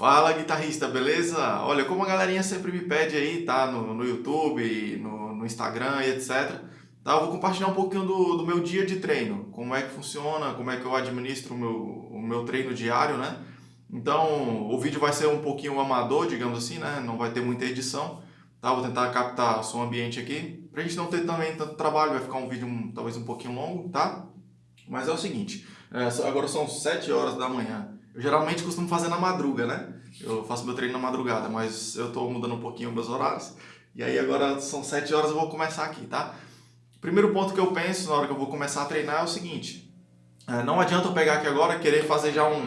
Fala guitarrista, beleza? Olha, como a galerinha sempre me pede aí, tá? No, no YouTube, no, no Instagram e etc. Tá? Eu vou compartilhar um pouquinho do, do meu dia de treino. Como é que funciona, como é que eu administro o meu, o meu treino diário, né? Então, o vídeo vai ser um pouquinho amador, digamos assim, né? Não vai ter muita edição. Tá? Vou tentar captar o som ambiente aqui. Pra gente não ter também tanto trabalho, vai ficar um vídeo um, talvez um pouquinho longo, tá? Mas é o seguinte, é, agora são 7 horas da manhã. Eu geralmente costumo fazer na madruga, né? Eu faço meu treino na madrugada, mas eu tô mudando um pouquinho meus horários. E aí agora são 7 horas, eu vou começar aqui, tá? Primeiro ponto que eu penso na hora que eu vou começar a treinar é o seguinte. É, não adianta eu pegar aqui agora e querer fazer já um,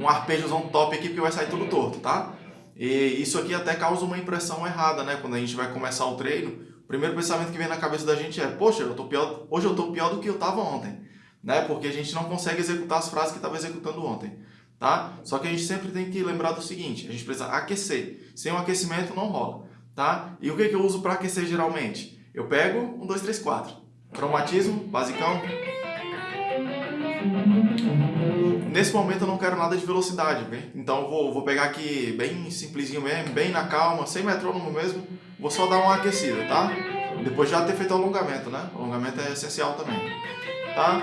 um arpejozão top aqui, porque vai sair tudo torto, tá? E isso aqui até causa uma impressão errada, né? Quando a gente vai começar o treino, o primeiro pensamento que vem na cabeça da gente é Poxa, eu tô pior, hoje eu tô pior do que eu tava ontem né? Porque a gente não consegue executar as frases que estava executando ontem, tá? Só que a gente sempre tem que lembrar do seguinte, a gente precisa aquecer. Sem o aquecimento não rola, tá? E o que, que eu uso para aquecer geralmente? Eu pego um, dois, três, quatro. Cromatismo, basicão. Nesse momento eu não quero nada de velocidade, bem? então eu vou, vou pegar aqui bem simplesinho mesmo, bem na calma, sem metrônomo mesmo, vou só dar uma aquecida, tá? Depois já ter feito o alongamento, né? O alongamento é essencial também, tá?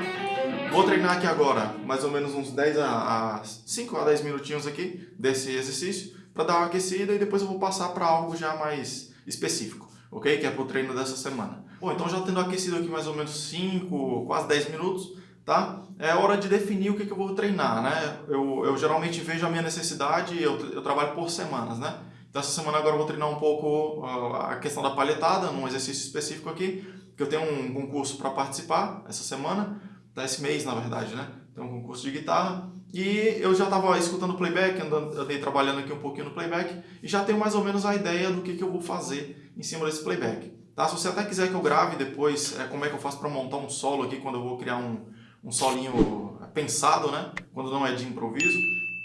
Vou treinar aqui agora mais ou menos uns 10 a, a 5 a 10 minutinhos aqui desse exercício para dar uma aquecida e depois eu vou passar para algo já mais específico, ok? Que é para o treino dessa semana. Bom, então já tendo aquecido aqui mais ou menos 5, quase 10 minutos, tá? É hora de definir o que, que eu vou treinar, né? Eu, eu geralmente vejo a minha necessidade, eu, eu trabalho por semanas, né? Então essa semana agora eu vou treinar um pouco a questão da palhetada, num exercício específico aqui, que eu tenho um concurso para participar essa semana, desse mês, na verdade, né? Tem um concurso de guitarra. E eu já estava escutando playback, andando, andei trabalhando aqui um pouquinho no playback, e já tenho mais ou menos a ideia do que, que eu vou fazer em cima desse playback. Tá? Se você até quiser que eu grave depois é, como é que eu faço para montar um solo aqui, quando eu vou criar um, um solinho pensado, né? Quando não é de improviso.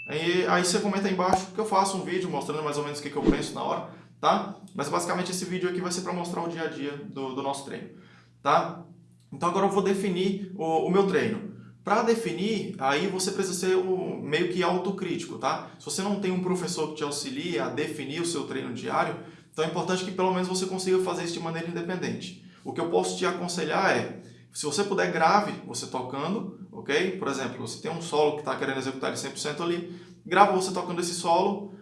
Aí, aí você comenta aí embaixo que eu faço um vídeo mostrando mais ou menos o que, que eu penso na hora, tá? Mas basicamente esse vídeo aqui vai ser para mostrar o dia a dia do, do nosso treino, tá? Então agora eu vou definir o, o meu treino. Para definir, aí você precisa ser meio que autocrítico, tá? Se você não tem um professor que te auxilie a definir o seu treino diário, então é importante que pelo menos você consiga fazer isso de maneira independente. O que eu posso te aconselhar é, se você puder, grave você tocando, ok? Por exemplo, você tem um solo que está querendo executar ele 100% ali, grava você tocando esse solo,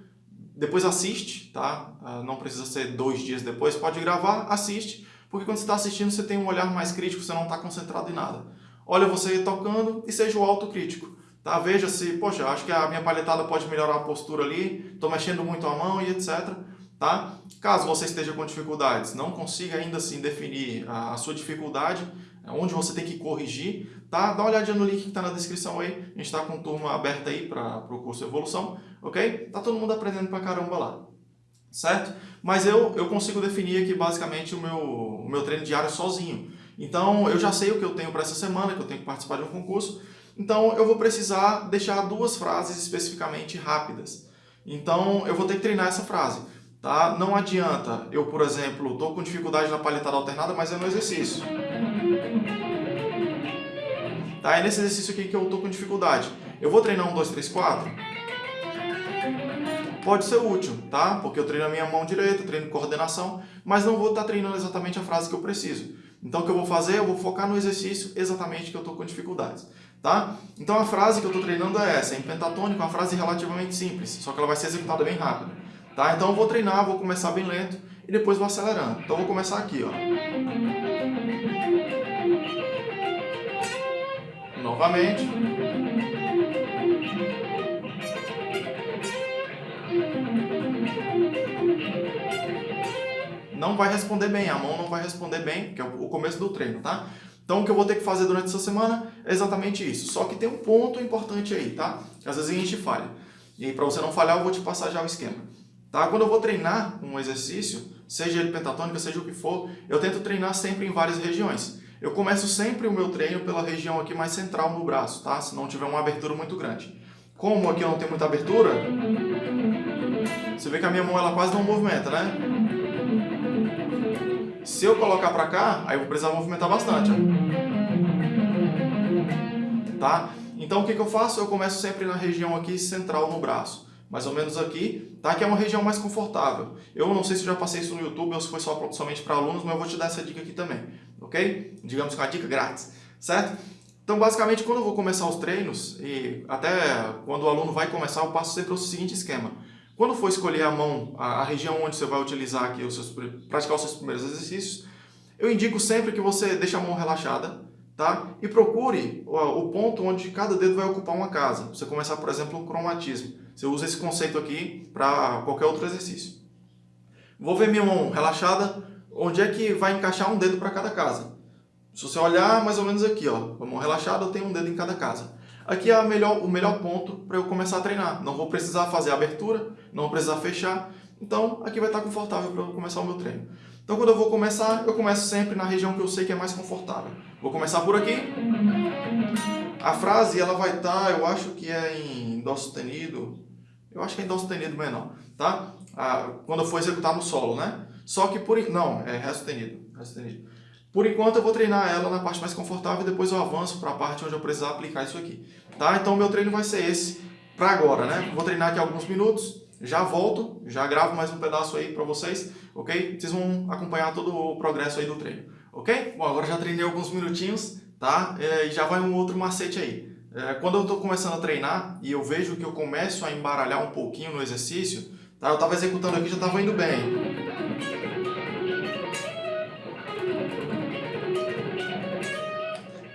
depois assiste, tá? Ah, não precisa ser dois dias depois, pode gravar, assiste, porque quando você está assistindo, você tem um olhar mais crítico, você não está concentrado em nada. Olha você tocando e seja o autocrítico. Tá? Veja se, poxa, acho que a minha palhetada pode melhorar a postura ali, estou mexendo muito a mão e etc. Tá? Caso você esteja com dificuldades, não consiga ainda assim definir a, a sua dificuldade, onde você tem que corrigir, tá? Dá uma olhadinha no link que está na descrição aí, a gente está com turma aberta aí para o curso Evolução, ok? Tá todo mundo aprendendo pra caramba lá certo? Mas eu, eu consigo definir aqui basicamente o meu, o meu treino diário sozinho. Então eu já sei o que eu tenho para essa semana, que eu tenho que participar de um concurso, então eu vou precisar deixar duas frases especificamente rápidas. Então eu vou ter que treinar essa frase. Tá? Não adianta eu, por exemplo, estou com dificuldade na palhetada alternada, mas é no exercício. Tá? É nesse exercício aqui que eu estou com dificuldade. Eu vou treinar um, dois, três, quatro pode ser útil, tá? Porque eu treino a minha mão direita, treino coordenação, mas não vou estar treinando exatamente a frase que eu preciso. Então o que eu vou fazer? Eu vou focar no exercício exatamente que eu estou com dificuldades, tá? Então a frase que eu estou treinando é essa, em pentatônico, uma frase relativamente simples, só que ela vai ser executada bem rápido, tá? Então eu vou treinar, vou começar bem lento e depois vou acelerando. Então eu vou começar aqui, ó. Novamente. Não vai responder bem, a mão não vai responder bem, que é o começo do treino, tá? Então o que eu vou ter que fazer durante essa semana é exatamente isso. Só que tem um ponto importante aí, tá? Que às vezes a gente falha. E para você não falhar, eu vou te passar já o esquema. Tá? Quando eu vou treinar um exercício, seja ele pentatônica, seja o que for, eu tento treinar sempre em várias regiões. Eu começo sempre o meu treino pela região aqui mais central no braço, tá? Se não tiver uma abertura muito grande. Como aqui eu não tenho muita abertura, você vê que a minha mão ela quase não movimenta, né? Se eu colocar para cá, aí eu vou precisar movimentar bastante. Ó. Tá? Então o que, que eu faço? Eu começo sempre na região aqui central no braço. mais ou menos aqui, tá? Que é uma região mais confortável. Eu não sei se já passei isso no YouTube ou se foi só, somente para alunos, mas eu vou te dar essa dica aqui também, ok? Digamos que é uma dica grátis, certo? Então, basicamente, quando eu vou começar os treinos, e até quando o aluno vai começar, eu passo sempre o seguinte esquema. Quando for escolher a mão, a, região onde você vai utilizar aqui, os seus, praticar os seus primeiros exercícios, eu indico sempre que você deixe a mão relaxada, tá? E procure o, ponto onde cada dedo vai ocupar uma casa. Você começar, por exemplo, o cromatismo. Você usa esse conceito aqui para qualquer outro exercício. Vou ver minha mão relaxada, onde é que vai encaixar um dedo para cada casa. Se você olhar mais ou menos aqui, ó, a mão relaxada, eu tenho um dedo em cada casa. Aqui é melhor, o melhor ponto para eu começar a treinar. Não vou precisar fazer a abertura, não vou precisar fechar. Então, aqui vai estar confortável para eu começar o meu treino. Então, quando eu vou começar, eu começo sempre na região que eu sei que é mais confortável. Vou começar por aqui. A frase, ela vai estar, eu acho que é em Dó sustenido. Eu acho que é em Dó sustenido menor, tá? Ah, quando eu for executar no solo, né? Só que por... Não, é Ré sustenido. Ré sustenido. Por enquanto eu vou treinar ela na parte mais confortável e depois eu avanço para a parte onde eu precisar aplicar isso aqui. Tá? Então meu treino vai ser esse para agora, né? Vou treinar aqui alguns minutos, já volto, já gravo mais um pedaço aí para vocês, ok? Vocês vão acompanhar todo o progresso aí do treino, ok? Bom, agora já treinei alguns minutinhos, tá? É, e já vai um outro macete aí. É, quando eu estou começando a treinar e eu vejo que eu começo a embaralhar um pouquinho no exercício, tá? Eu estava executando aqui já estava indo bem.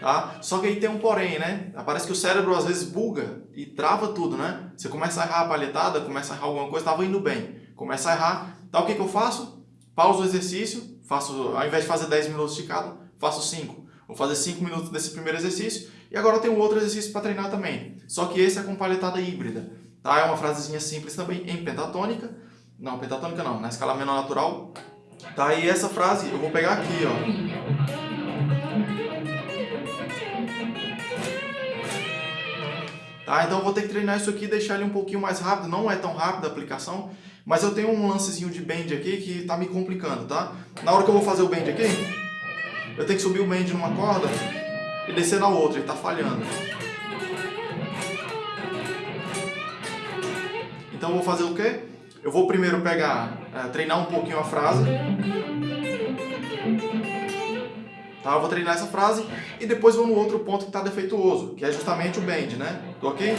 Tá? Só que aí tem um porém, né? Parece que o cérebro às vezes buga e trava tudo, né? Você começa a errar a palhetada, começa a errar alguma coisa, estava indo bem. Começa a errar. Então o que, que eu faço? Pauso o exercício, faço, ao invés de fazer 10 minutos de cada, faço 5. Vou fazer 5 minutos desse primeiro exercício e agora eu tenho outro exercício para treinar também. Só que esse é com palhetada híbrida. Tá? É uma frasezinha simples também em pentatônica. Não, pentatônica não, na escala menor natural. Tá? E essa frase eu vou pegar aqui, ó. Tá? Então eu vou ter que treinar isso aqui e deixar ele um pouquinho mais rápido. Não é tão rápido a aplicação, mas eu tenho um lancezinho de bend aqui que está me complicando, tá? Na hora que eu vou fazer o bend aqui, eu tenho que subir o bend numa corda e descer na outra, ele está falhando. Então eu vou fazer o quê? Eu vou primeiro pegar, é, treinar um pouquinho a frase. Tá? Eu vou treinar essa frase e depois vou no outro ponto que está defeituoso, que é justamente o bend, né? Ok?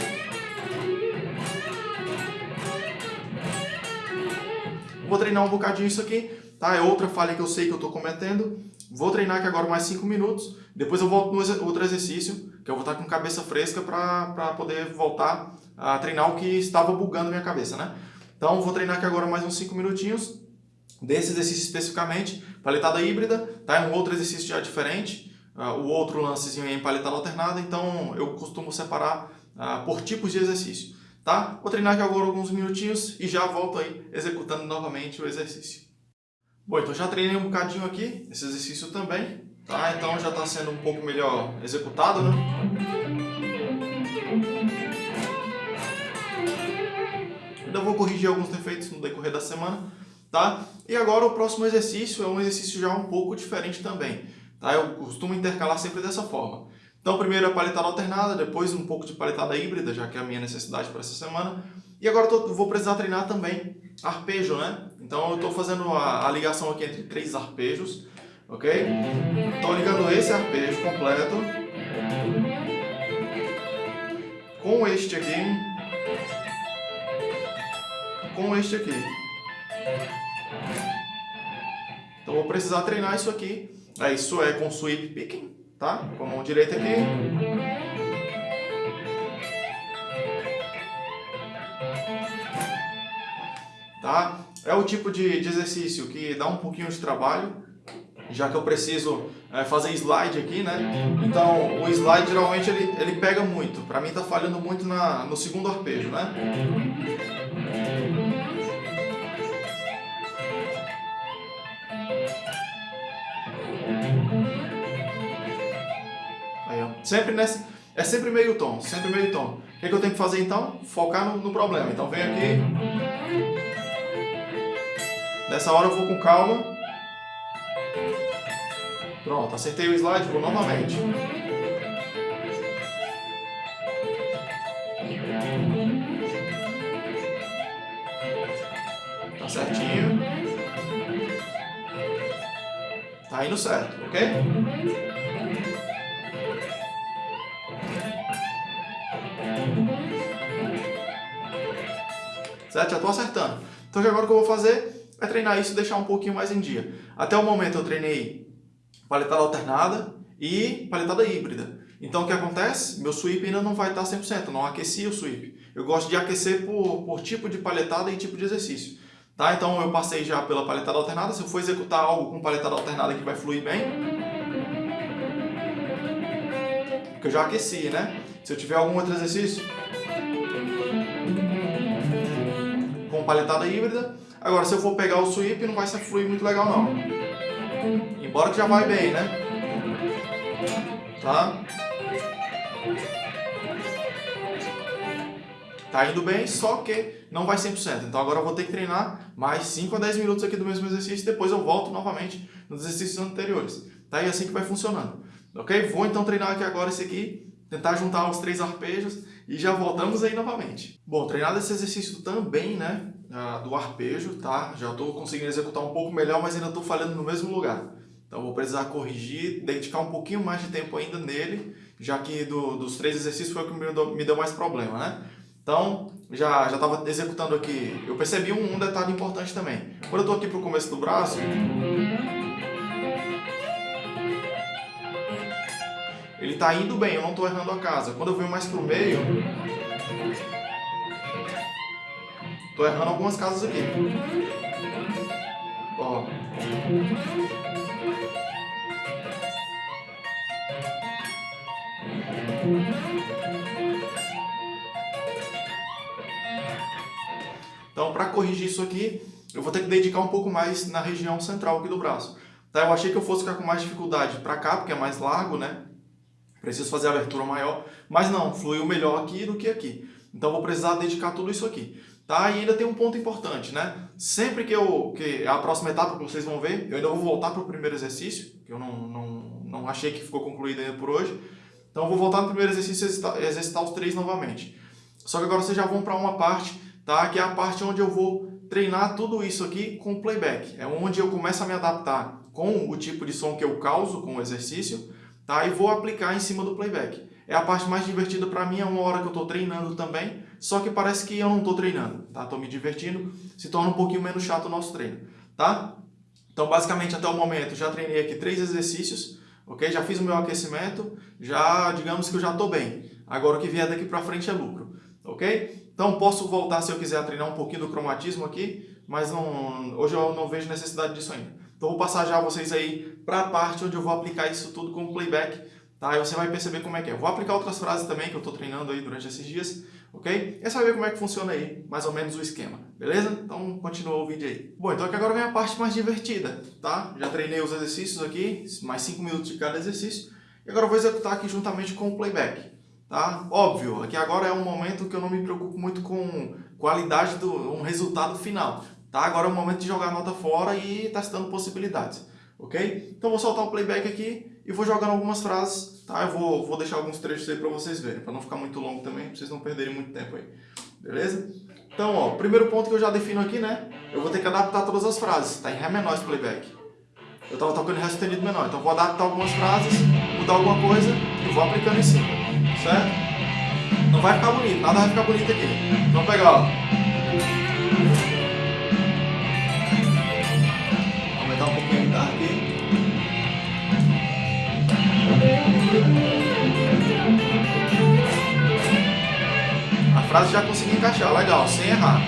Vou treinar um bocadinho isso aqui, tá? É outra falha que eu sei que eu estou cometendo. Vou treinar aqui agora mais 5 minutos, depois eu volto no outro exercício, que eu vou estar com cabeça fresca para poder voltar a treinar o que estava bugando minha cabeça, né? Então, vou treinar aqui agora mais uns 5 minutinhos, desse exercício especificamente, paletada híbrida, tá? É um outro exercício já diferente, uh, o outro lancezinho é em paletada alternada, então eu costumo separar uh, por tipos de exercício, tá? Vou treinar aqui agora alguns minutinhos e já volto aí executando novamente o exercício. Bom, então já treinei um bocadinho aqui, esse exercício também, tá? Então já está sendo um pouco melhor executado, né? Ainda vou corrigir alguns defeitos no decorrer da semana, tá? E agora o próximo exercício é um exercício já um pouco diferente também, tá? Eu costumo intercalar sempre dessa forma. Então primeiro a paletada alternada, depois um pouco de paletada híbrida, já que é a minha necessidade para essa semana. E agora eu vou precisar treinar também arpejo, né? Então eu estou fazendo a, a, ligação aqui entre três arpejos, ok? Estou ligando esse arpejo completo com este aqui, com este aqui. Então vou precisar treinar isso aqui. É, isso é com sweep picking, tá? Com a mão direita aqui. Tá? É o tipo de, exercício que dá um pouquinho de trabalho, já que eu preciso é, fazer slide aqui, né? Então, o slide geralmente ele, ele pega muito. Para mim tá falhando muito na, no segundo arpejo, né? Sempre nesse, é sempre meio tom, sempre meio tom. O que, é que eu tenho que fazer então? Focar no, no problema. Então venho aqui. Nessa hora eu vou com calma. Pronto, acertei o slide, vou novamente. Tá certinho. Tá indo certo, ok? Certo? Já tô acertando. Então agora o que eu vou fazer é treinar isso e deixar um pouquinho mais em dia. Até o momento eu treinei paletada alternada e paletada híbrida. Então o que acontece? Meu sweep ainda não vai estar 100%, não aqueci o sweep. Eu gosto de aquecer por, por tipo de paletada e tipo de exercício. Tá? Então eu passei já pela paletada alternada, se eu for executar algo com paletada alternada que vai fluir bem, porque eu já aqueci, né? Se eu tiver algum outro exercício paletada híbrida, agora se eu for pegar o sweep não vai ser fluir muito legal não. Embora que já vai bem, né? Tá? Tá indo bem, só que não vai 100%. Então agora eu vou ter que treinar mais 5 a 10 minutos aqui do mesmo exercício depois eu volto novamente nos exercícios anteriores. Tá? E é assim que vai funcionando. Ok? Vou então treinar aqui agora esse aqui, tentar juntar os três arpejos e já voltamos aí novamente. Bom, treinado esse exercício também, né, do arpejo, tá? Já estou conseguindo executar um pouco melhor, mas ainda estou falhando no mesmo lugar. Então vou precisar corrigir, dedicar um pouquinho mais de tempo ainda nele, já que do, dos três exercícios foi o que me deu, mais problema, né? Então, já estava executando aqui, eu percebi um, um, detalhe importante também. Quando eu estou aqui para o começo do braço, ele está indo bem, eu não estou errando a casa. Quando eu venho mais para o meio, estou errando algumas casas aqui. Ó. Então, para corrigir isso aqui, eu vou ter que dedicar um pouco mais na região central aqui do braço. Tá? Eu achei que eu fosse ficar com mais dificuldade para cá, porque é mais largo, né? Preciso fazer a abertura maior, mas não, fluiu melhor aqui do que aqui. Então, vou precisar dedicar tudo isso aqui. Tá? E ainda tem um ponto importante, né? Sempre que eu, que a próxima etapa que vocês vão ver, eu ainda vou voltar para o primeiro exercício, que eu não, não, não achei que ficou concluído ainda por hoje. Então, eu vou voltar no primeiro exercício e exercitar, exercitar os três novamente. Só que agora vocês já vão para uma parte tá? que é a parte onde eu vou treinar tudo isso aqui com playback. É onde eu começo a me adaptar com o tipo de som que eu causo com o exercício tá? e vou aplicar em cima do playback. É a parte mais divertida para mim, é uma hora que eu estou treinando também, só que parece que eu não estou treinando, tá? Estou me divertindo, se torna um pouquinho menos chato o nosso treino, tá? Então, basicamente, até o momento, já treinei aqui três exercícios, ok? Já fiz o meu aquecimento, já, digamos que eu já estou bem. Agora, o que vier daqui para frente é lucro, ok? Então posso voltar se eu quiser treinar um pouquinho do cromatismo aqui, mas não, hoje eu não vejo necessidade disso ainda. Então vou passar já vocês aí para a parte onde eu vou aplicar isso tudo com playback, tá? E você vai perceber como é que é. Vou aplicar outras frases também que eu estou treinando aí durante esses dias, ok? E você vai ver como é que funciona aí, mais ou menos o esquema, beleza? Então continua o vídeo aí. Bom, então aqui agora vem a parte mais divertida, tá? Já treinei os exercícios aqui, mais 5 minutos de cada exercício, e agora eu vou executar aqui juntamente com o playback. Tá? Óbvio, aqui agora é um momento que eu não me preocupo muito com qualidade do um resultado final. Tá? Agora é o momento de jogar a nota fora e testando possibilidades. Ok? Então vou soltar o playback aqui e vou jogando algumas frases. Tá? Eu vou, vou deixar alguns trechos aí para vocês verem, para não ficar muito longo também, para vocês não perderem muito tempo aí. Beleza? Então, ó, primeiro ponto que eu já defino aqui, né? Eu vou ter que adaptar todas as frases. Tá em Ré menor esse playback. Eu estava tocando Ré sustenido menor. Então vou adaptar algumas frases, mudar alguma coisa e vou aplicando em cima certo? Não vai ficar bonito, nada vai ficar bonito aqui. Vamos pegar, ó. A frase já consegui encaixar, legal, sem errar.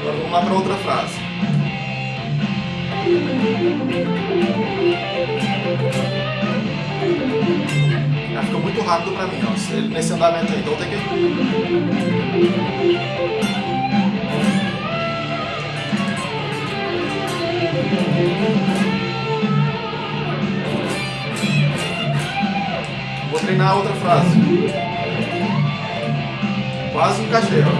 Agora vamos lá para outra frase. Já ficou muito rápido pra mim, ó. Nesse andamento aí, então tem que... Vou treinar a outra frase. Quase encaixei, ó.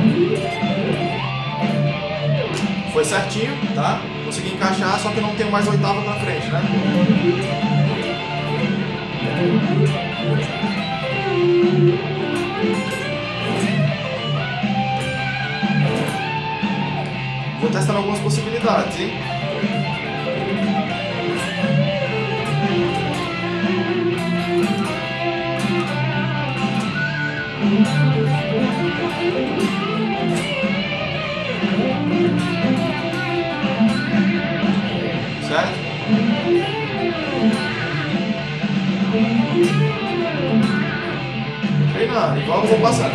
Foi certinho, tá? Consegui encaixar, só que não tenho mais oitava na frente, né? Vou testar algumas possibilidades, hein? Certo? Treinando, igual eu vou passando.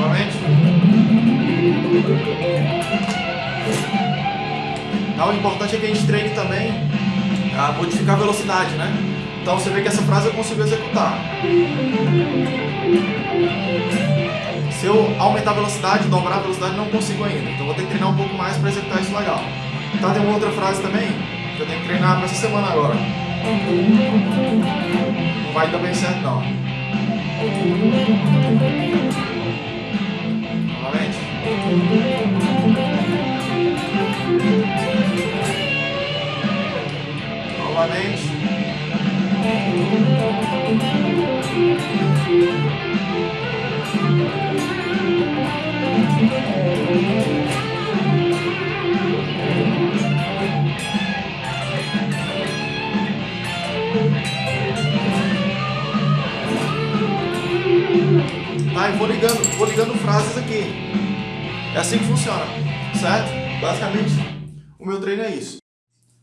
Novamente. Então, o importante é que a gente treine também a modificar a velocidade, né? Então você vê que essa frase eu consigo executar. Se eu aumentar a velocidade, dobrar a velocidade, não consigo ainda. Então vou ter que treinar um pouco mais para executar isso legal. Tá, tem uma outra frase também que eu tenho que treinar para essa semana agora. Não vai dar bem certo não. Novamente. Novamente. Tá, e vou ligando, vou ligando frases aqui. É assim que funciona, certo? Basicamente, o meu treino é isso.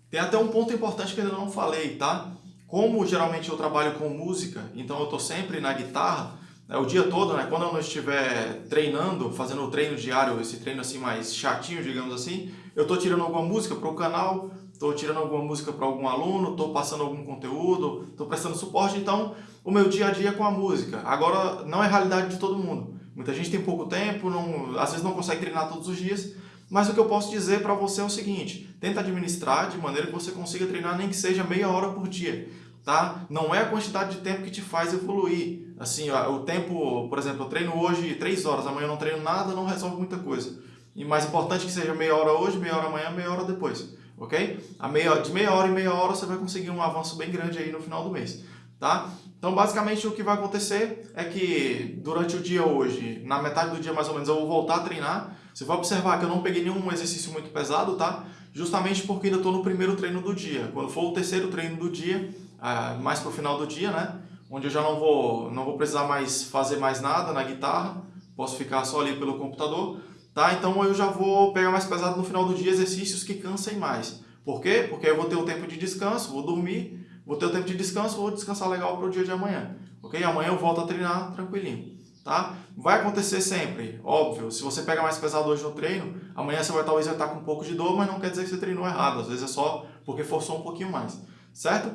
Tem até um ponto importante que eu ainda não falei, tá? Como geralmente eu trabalho com música, então eu estou sempre na guitarra, né, o dia todo, né? Quando eu não estiver treinando, fazendo o treino diário, esse treino assim mais chatinho, digamos assim, eu estou tirando alguma música para o canal, estou tirando alguma música para algum aluno, estou passando algum conteúdo, estou prestando suporte, então o meu dia a dia é com a música. Agora, não é realidade de todo mundo. Muita gente tem pouco tempo, não, às vezes não consegue treinar todos os dias, mas o que eu posso dizer para você é o seguinte, tenta administrar de maneira que você consiga treinar nem que seja meia hora por dia. Tá? Não é a quantidade de tempo que te faz evoluir. Assim, o tempo, por exemplo, eu treino hoje 3 horas, amanhã eu não treino nada, não resolve muita coisa. E mais importante que seja meia hora hoje, meia hora amanhã, meia hora depois. Ok? A meia, de meia hora em meia hora você vai conseguir um avanço bem grande aí no final do mês. Tá? Então, basicamente, o que vai acontecer é que durante o dia hoje, na metade do dia mais ou menos, eu vou voltar a treinar. Você vai observar que eu não peguei nenhum exercício muito pesado, tá? Justamente porque ainda estou no primeiro treino do dia. Quando for o terceiro treino do dia, uh, mais para o final do dia, né? Onde eu já não vou, não vou precisar mais fazer mais nada na guitarra, posso ficar só ali pelo computador, tá? Então eu já vou pegar mais pesado no final do dia exercícios que cansem mais. Por quê? Porque eu vou ter o tempo de descanso, vou dormir, vou ter o tempo de descanso, vou descansar legal para o dia de amanhã, ok? Amanhã eu volto a treinar tranquilinho, tá? Vai acontecer sempre, óbvio, se você pega mais pesado hoje no treino, amanhã você vai talvez vai estar com um pouco de dor, mas não quer dizer que você treinou errado, às vezes é só porque forçou um pouquinho mais, certo?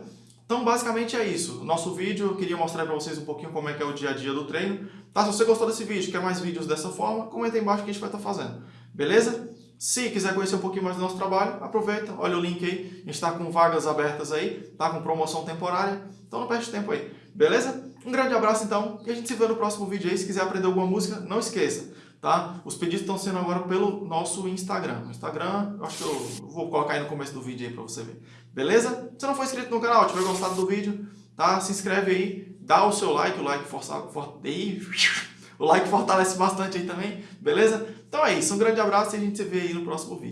Então, basicamente é isso. Nosso vídeo, eu queria mostrar para vocês um pouquinho como é que é o dia a dia do treino. Tá? Se você gostou desse vídeo, quer mais vídeos dessa forma, comenta aí embaixo que a gente vai estar fazendo. Beleza? Se quiser conhecer um pouquinho mais do nosso trabalho, aproveita, olha o link aí. A gente está com vagas abertas aí, tá com promoção temporária. Então não perde tempo aí. Beleza? Um grande abraço então e a gente se vê no próximo vídeo aí. Se quiser aprender alguma música, não esqueça. Tá? Os pedidos estão sendo agora pelo nosso Instagram. Instagram, acho que eu vou colocar aí no começo do vídeo aí para você ver. Beleza? Se não for inscrito no canal, tiver gostado do vídeo, tá? Se inscreve aí, dá o seu like, o like força, for, aí, o like fortalece bastante aí também, beleza? Então é isso, um grande abraço e a gente se vê aí no próximo vídeo.